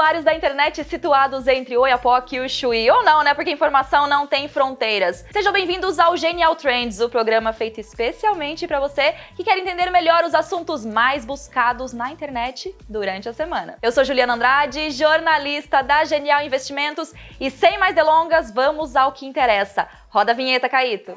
usuários da internet situados entre Oiapoque e o Chuí, ou não, né, porque informação não tem fronteiras. Sejam bem-vindos ao Genial Trends, o programa feito especialmente para você que quer entender melhor os assuntos mais buscados na internet durante a semana. Eu sou Juliana Andrade, jornalista da Genial Investimentos e sem mais delongas, vamos ao que interessa. Roda a vinheta, Caíto!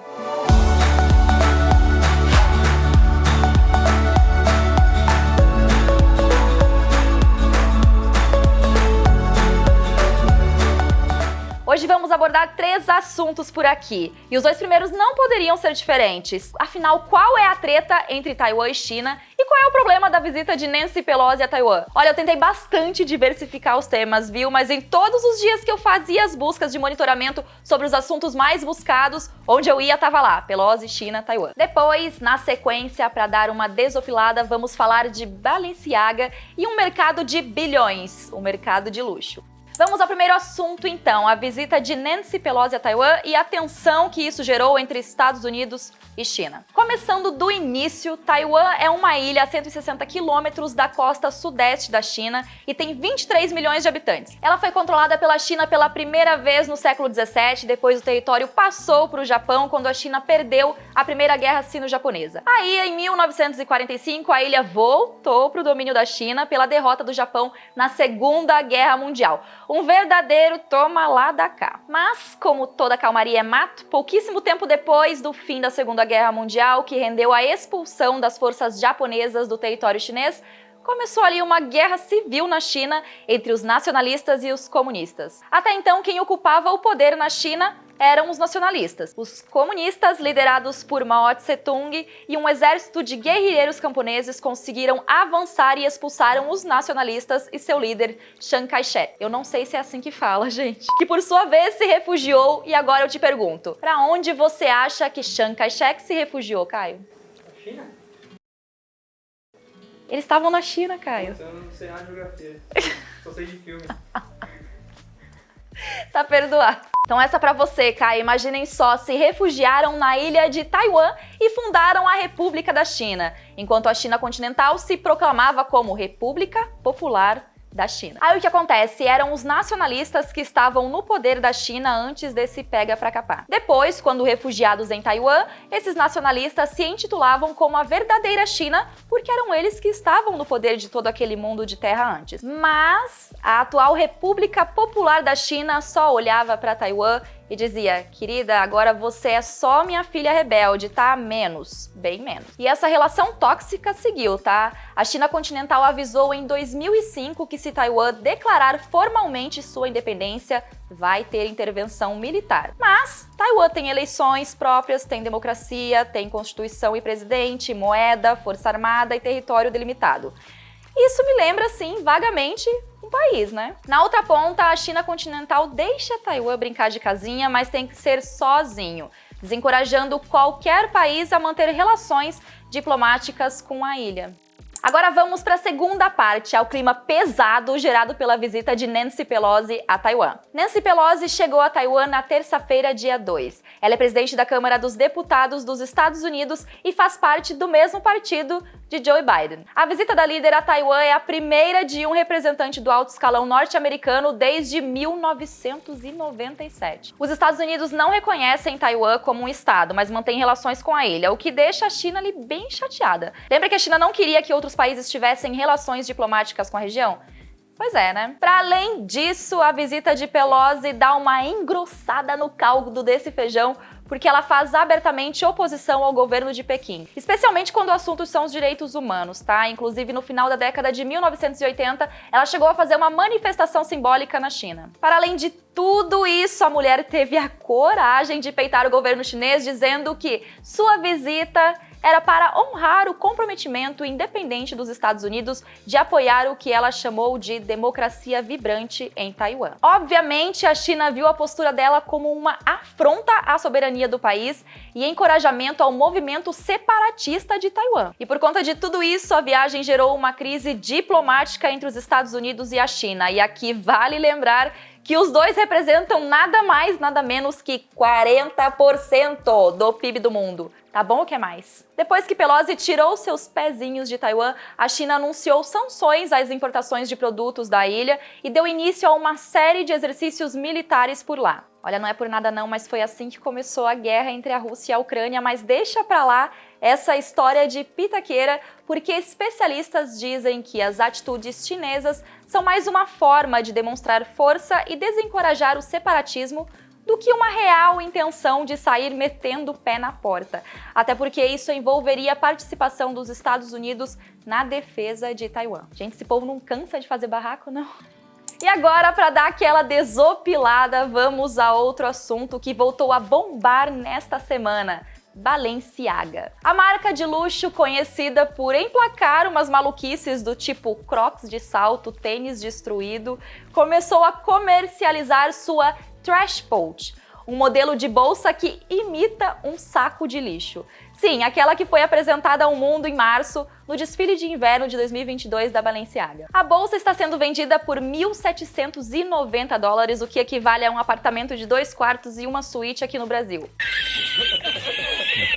Hoje vamos abordar três assuntos por aqui, e os dois primeiros não poderiam ser diferentes. Afinal, qual é a treta entre Taiwan e China e qual é o problema da visita de Nancy Pelosi a Taiwan? Olha, eu tentei bastante diversificar os temas, viu? Mas em todos os dias que eu fazia as buscas de monitoramento sobre os assuntos mais buscados, onde eu ia tava lá, Pelosi, China, Taiwan. Depois, na sequência, para dar uma desopilada, vamos falar de Balenciaga e um mercado de bilhões, o mercado de luxo. Vamos ao primeiro assunto então, a visita de Nancy Pelosi a Taiwan e a tensão que isso gerou entre Estados Unidos e China. Começando do início, Taiwan é uma ilha a 160 quilômetros da costa sudeste da China e tem 23 milhões de habitantes. Ela foi controlada pela China pela primeira vez no século 17, depois o território passou para o Japão quando a China perdeu a Primeira Guerra Sino-Japonesa. Aí, em 1945, a ilha voltou para o domínio da China pela derrota do Japão na Segunda Guerra Mundial. Um verdadeiro toma lá da cá. Mas, como toda calmaria é mato, pouquíssimo tempo depois do fim da Segunda Guerra Mundial, que rendeu a expulsão das forças japonesas do território chinês, começou ali uma guerra civil na China entre os nacionalistas e os comunistas. Até então, quem ocupava o poder na China eram os nacionalistas. Os comunistas, liderados por Mao Tse-tung e um exército de guerrilheiros camponeses conseguiram avançar e expulsaram os nacionalistas e seu líder, Chiang Kai-shek. Eu não sei se é assim que fala, gente. Que por sua vez se refugiou e agora eu te pergunto, para onde você acha que Chiang Kai-shek se refugiou, Caio? China? Eles estavam na China, Caio. Eu não sei nada de geografia. Só sei de filme. tá perdoado. Então essa para você, Kai. Imaginem só, se refugiaram na ilha de Taiwan e fundaram a República da China, enquanto a China continental se proclamava como República Popular da China. Aí o que acontece? Eram os nacionalistas que estavam no poder da China antes desse pega pra capar. Depois, quando refugiados em Taiwan, esses nacionalistas se intitulavam como a verdadeira China porque eram eles que estavam no poder de todo aquele mundo de terra antes. Mas a atual República Popular da China só olhava para Taiwan e dizia, querida, agora você é só minha filha rebelde, tá? Menos, bem menos. E essa relação tóxica seguiu, tá? A China continental avisou em 2005 que se Taiwan declarar formalmente sua independência, vai ter intervenção militar. Mas Taiwan tem eleições próprias, tem democracia, tem constituição e presidente, moeda, força armada e território delimitado. Isso me lembra, sim, vagamente país, né? Na outra ponta, a China continental deixa Taiwan brincar de casinha, mas tem que ser sozinho, desencorajando qualquer país a manter relações diplomáticas com a ilha. Agora vamos para a segunda parte, ao clima pesado gerado pela visita de Nancy Pelosi a Taiwan. Nancy Pelosi chegou a Taiwan na terça-feira, dia 2. Ela é presidente da Câmara dos Deputados dos Estados Unidos e faz parte do mesmo partido de Joe Biden. A visita da líder a Taiwan é a primeira de um representante do alto escalão norte-americano desde 1997. Os Estados Unidos não reconhecem Taiwan como um estado, mas mantêm relações com a ilha, o que deixa a China ali bem chateada. Lembra que a China não queria que outros países tivessem relações diplomáticas com a região? Pois é, né? Para além disso, a visita de Pelosi dá uma engrossada no caldo desse feijão, porque ela faz abertamente oposição ao governo de Pequim, especialmente quando o assunto são os direitos humanos, tá? Inclusive, no final da década de 1980, ela chegou a fazer uma manifestação simbólica na China. Para além de tudo isso, a mulher teve a coragem de peitar o governo chinês, dizendo que sua visita era para honrar o comprometimento independente dos Estados Unidos de apoiar o que ela chamou de democracia vibrante em Taiwan. Obviamente, a China viu a postura dela como uma afronta à soberania do país e encorajamento ao movimento separatista de Taiwan. E por conta de tudo isso, a viagem gerou uma crise diplomática entre os Estados Unidos e a China. E aqui vale lembrar que os dois representam nada mais, nada menos que 40% do PIB do mundo. Tá bom o que mais? Depois que Pelosi tirou seus pezinhos de Taiwan, a China anunciou sanções às importações de produtos da ilha e deu início a uma série de exercícios militares por lá. Olha, não é por nada não, mas foi assim que começou a guerra entre a Rússia e a Ucrânia, mas deixa pra lá essa história de pitaqueira, porque especialistas dizem que as atitudes chinesas são mais uma forma de demonstrar força e desencorajar o separatismo do que uma real intenção de sair metendo o pé na porta. Até porque isso envolveria a participação dos Estados Unidos na defesa de Taiwan. Gente, esse povo não cansa de fazer barraco, não? E agora, para dar aquela desopilada, vamos a outro assunto que voltou a bombar nesta semana. Balenciaga. A marca de luxo conhecida por emplacar umas maluquices do tipo crocs de salto, tênis destruído, começou a comercializar sua Trash Pouch, um modelo de bolsa que imita um saco de lixo. Sim, aquela que foi apresentada ao mundo em março no desfile de inverno de 2022 da Balenciaga. A bolsa está sendo vendida por 1.790 dólares, o que equivale a um apartamento de dois quartos e uma suíte aqui no Brasil.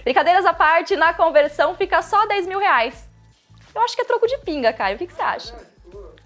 Brincadeiras à parte, na conversão fica só 10 mil reais. Eu acho que é troco de pinga, Caio. O que, que você acha?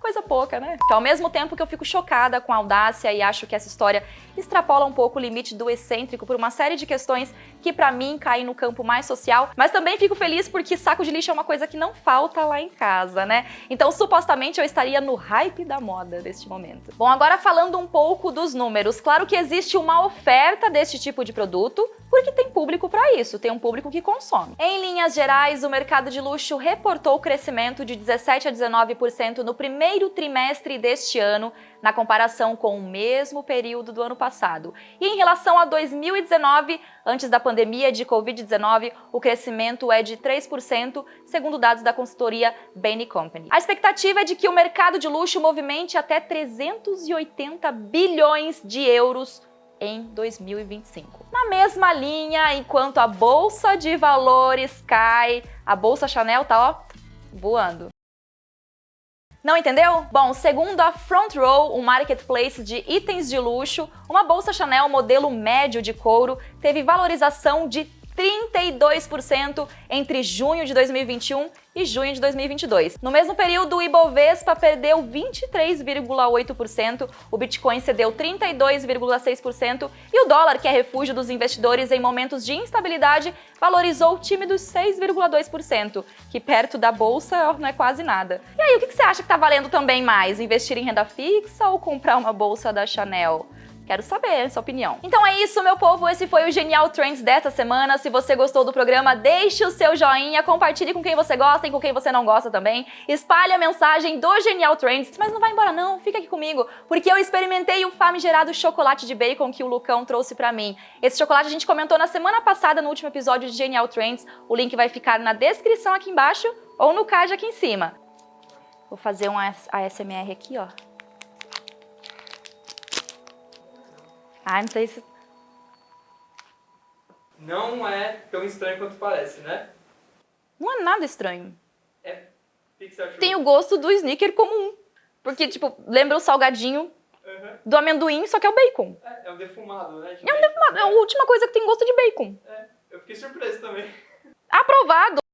Coisa pouca, né? Então, ao mesmo tempo que eu fico chocada com a audácia e acho que essa história extrapola um pouco o limite do excêntrico por uma série de questões que para mim caem no campo mais social, mas também fico feliz porque saco de lixo é uma coisa que não falta lá em casa, né? Então, supostamente eu estaria no hype da moda neste momento. Bom, agora falando um pouco dos números, claro que existe uma oferta deste tipo de produto, porque tem público para isso, tem um público que consome. Em linhas gerais, o mercado de luxo reportou crescimento de 17 a 19% no primeiro trimestre deste ano, na comparação com o mesmo período do ano passado. E em relação a 2019, antes da pandemia de Covid-19, o crescimento é de 3%, segundo dados da consultoria Bain Company. A expectativa é de que o mercado de luxo movimente até 380 bilhões de euros em 2025. Na mesma linha, enquanto a bolsa de valores cai, a bolsa Chanel tá ó, voando. Não entendeu? Bom, segundo a Front Row, um marketplace de itens de luxo, uma bolsa Chanel modelo médio de couro teve valorização de 32% entre junho de 2021 e junho de 2022. No mesmo período, o Ibovespa perdeu 23,8%, o Bitcoin cedeu 32,6% e o dólar, que é refúgio dos investidores em momentos de instabilidade, valorizou tímidos 6,2%, que perto da bolsa não é quase nada. E aí, o que você acha que está valendo também mais? Investir em renda fixa ou comprar uma bolsa da Chanel? Quero saber sua opinião. Então é isso, meu povo. Esse foi o Genial Trends dessa semana. Se você gostou do programa, deixe o seu joinha, compartilhe com quem você gosta e com quem você não gosta também. Espalhe a mensagem do Genial Trends. Mas não vai embora não, fica aqui comigo, porque eu experimentei o famigerado chocolate de bacon que o Lucão trouxe pra mim. Esse chocolate a gente comentou na semana passada no último episódio de Genial Trends. O link vai ficar na descrição aqui embaixo ou no card aqui em cima. Vou fazer um ASMR aqui, ó. Ah, não sei se... Não é tão estranho quanto parece, né? Não é nada estranho. É. Achou? Tem o gosto do sneaker comum. Porque, tipo, lembra o salgadinho Uhum. do amendoim, só que é o bacon. É, é um defumado, né? de É um bacon. defumado, é a última coisa que tem gosto de bacon. É, eu fiquei surpreso também. Aprovado!